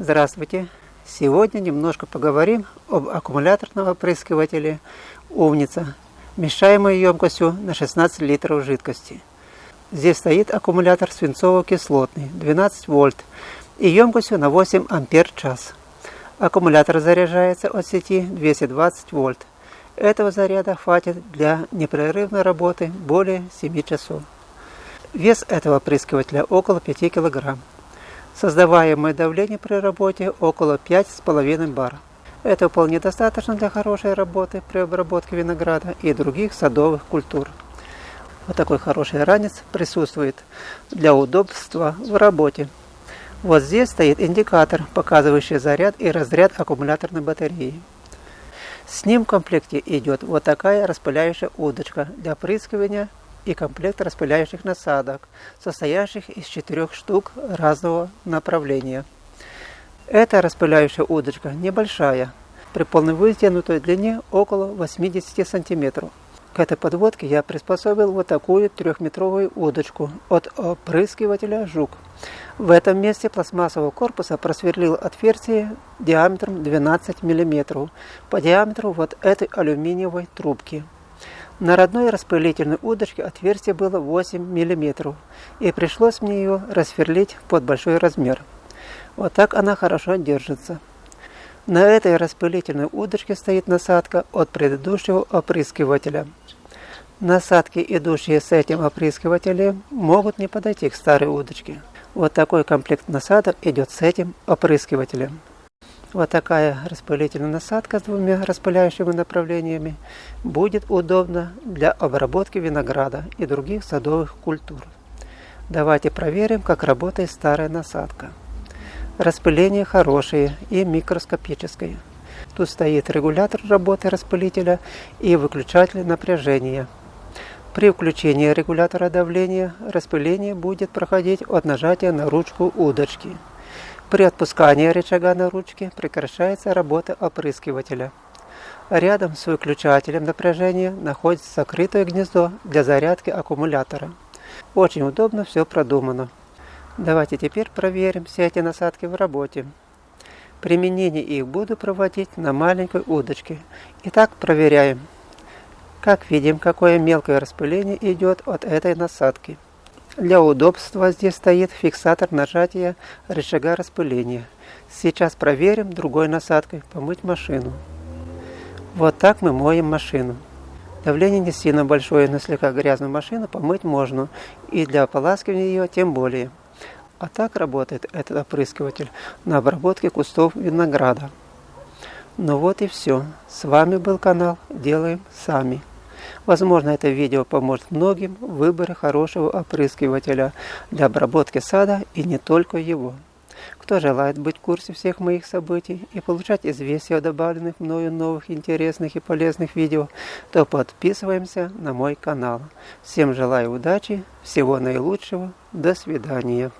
Здравствуйте! Сегодня немножко поговорим об аккумуляторном опрыскивателе «Умница», вмещаемой емкостью на 16 литров жидкости. Здесь стоит аккумулятор свинцово-кислотный 12 вольт и емкостью на 8 ампер час. Аккумулятор заряжается от сети 220 вольт. Этого заряда хватит для непрерывной работы более 7 часов. Вес этого опрыскивателя около 5 килограмм. Создаваемое давление при работе около 5,5 бар. Это вполне достаточно для хорошей работы при обработке винограда и других садовых культур. Вот такой хороший ранец присутствует для удобства в работе. Вот здесь стоит индикатор, показывающий заряд и разряд аккумуляторной батареи. С ним в комплекте идет вот такая распыляющая удочка для опрыскивания и комплект распыляющих насадок, состоящих из четырех штук разного направления. Эта распыляющая удочка небольшая, при полной вытянутой длине около 80 сантиметров. К этой подводке я приспособил вот такую трехметровую удочку от опрыскивателя «Жук». В этом месте пластмассового корпуса просверлил отверстие диаметром 12 мм по диаметру вот этой алюминиевой трубки. На родной распылительной удочке отверстие было 8 мм, и пришлось мне ее рассверлить под большой размер. Вот так она хорошо держится. На этой распылительной удочке стоит насадка от предыдущего опрыскивателя. Насадки, идущие с этим опрыскивателем, могут не подойти к старой удочке. Вот такой комплект насадок идет с этим опрыскивателем. Вот такая распылительная насадка с двумя распыляющими направлениями будет удобна для обработки винограда и других садовых культур. Давайте проверим, как работает старая насадка. Распыление хорошее и микроскопическое. Тут стоит регулятор работы распылителя и выключатель напряжения. При включении регулятора давления распыление будет проходить от нажатия на ручку удочки. При отпускании рычага на ручке прекращается работа опрыскивателя. Рядом с выключателем напряжения находится закрытое гнездо для зарядки аккумулятора. Очень удобно все продумано. Давайте теперь проверим все эти насадки в работе. Применение их буду проводить на маленькой удочке. Итак, проверяем. Как видим, какое мелкое распыление идет от этой насадки. Для удобства здесь стоит фиксатор нажатия рычага распыления. Сейчас проверим другой насадкой помыть машину. Вот так мы моем машину. Давление не сильно большое, но слегка грязную машину помыть можно. И для ополаскивания ее тем более. А так работает этот опрыскиватель на обработке кустов винограда. Ну вот и все. С вами был канал Делаем Сами. Возможно, это видео поможет многим в выборе хорошего опрыскивателя для обработки сада и не только его. Кто желает быть в курсе всех моих событий и получать известия о добавленных мною новых интересных и полезных видео, то подписываемся на мой канал. Всем желаю удачи, всего наилучшего, до свидания.